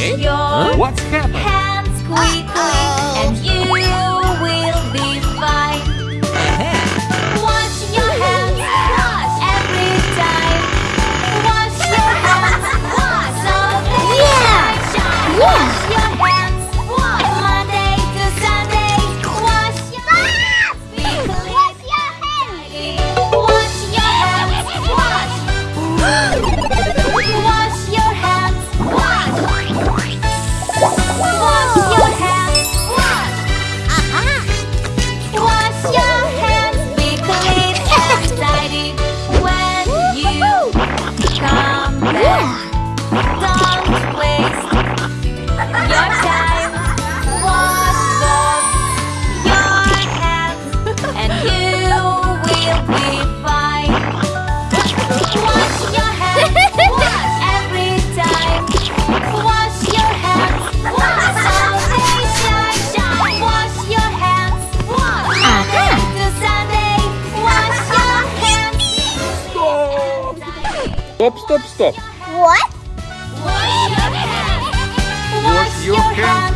Eh? Your What's happening? hands quickly. stop, stop, stop. What? Wash your hands.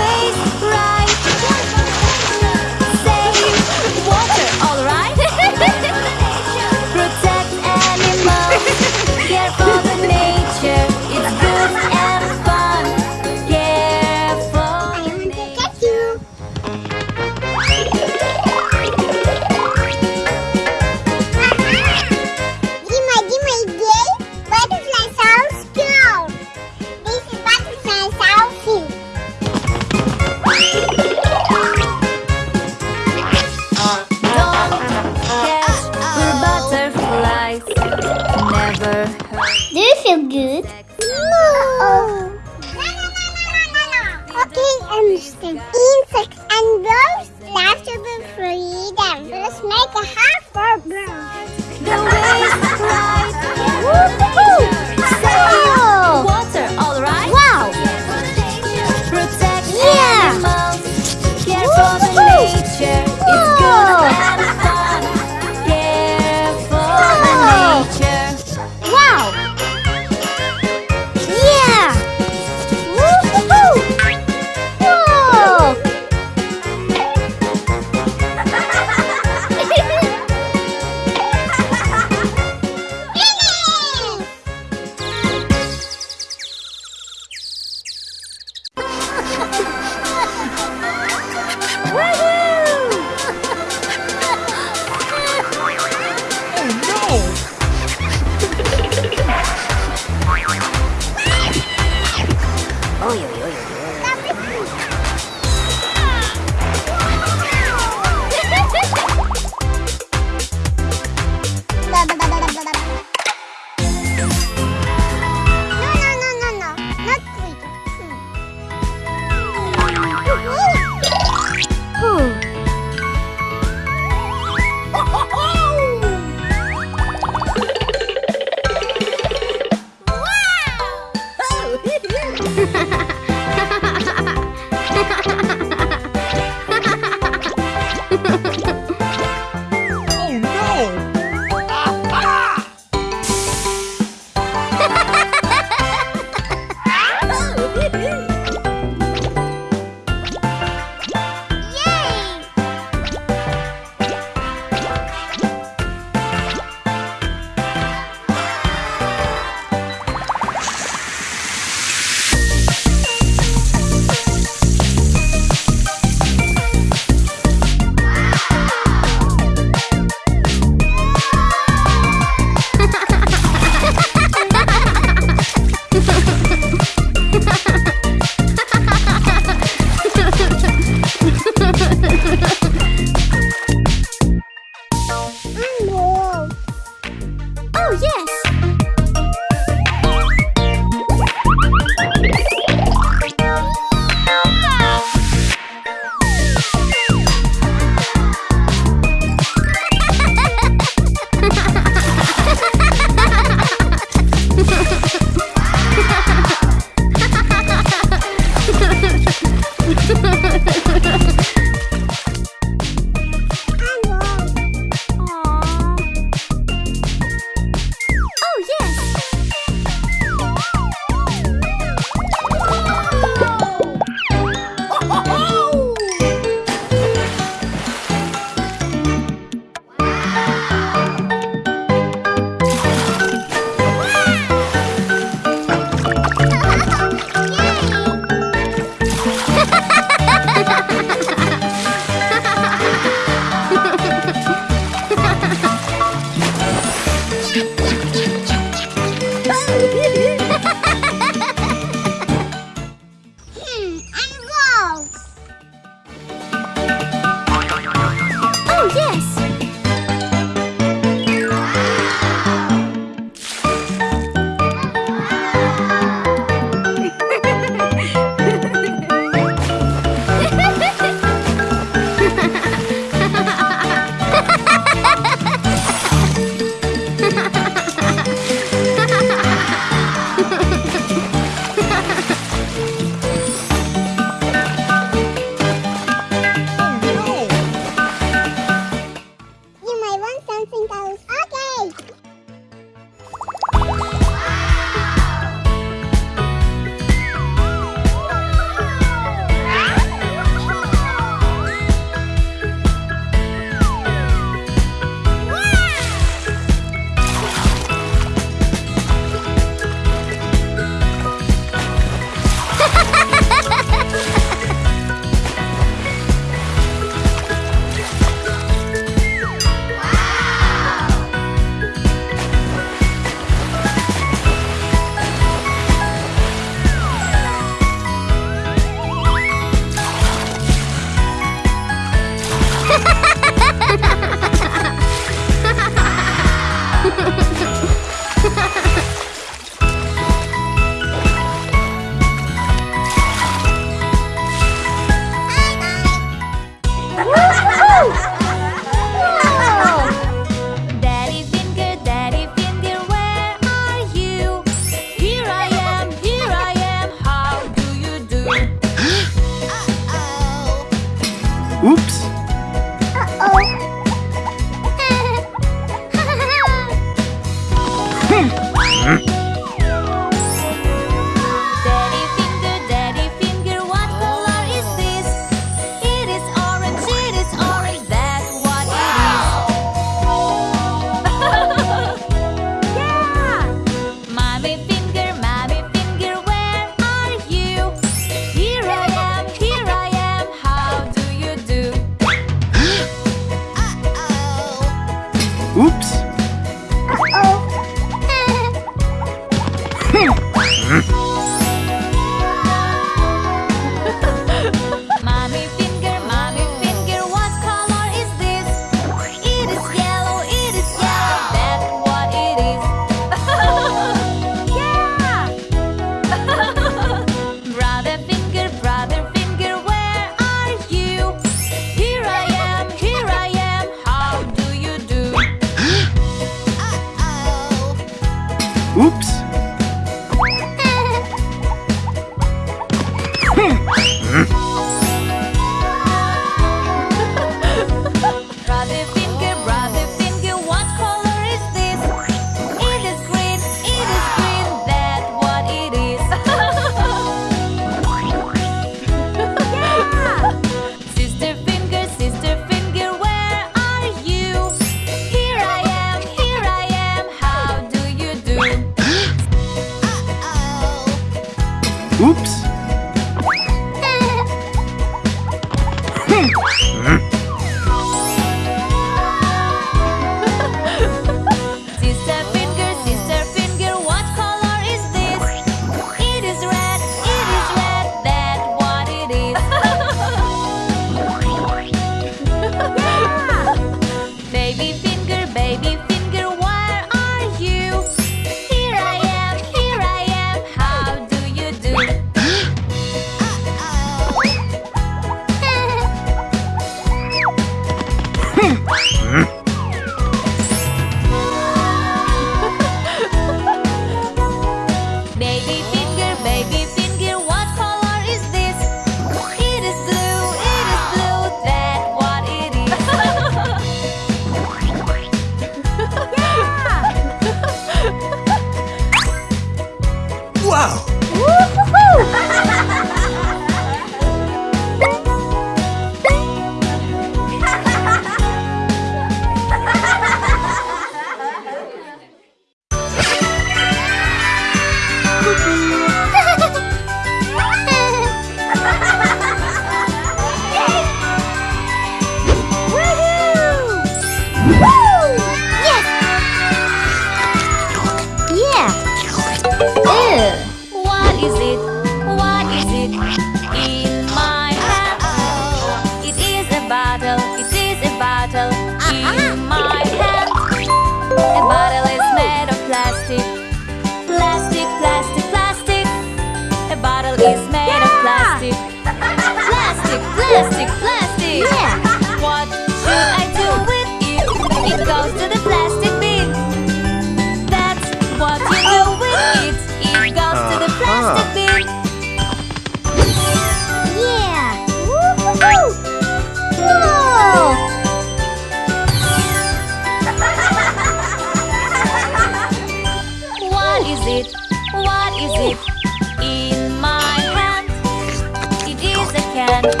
can.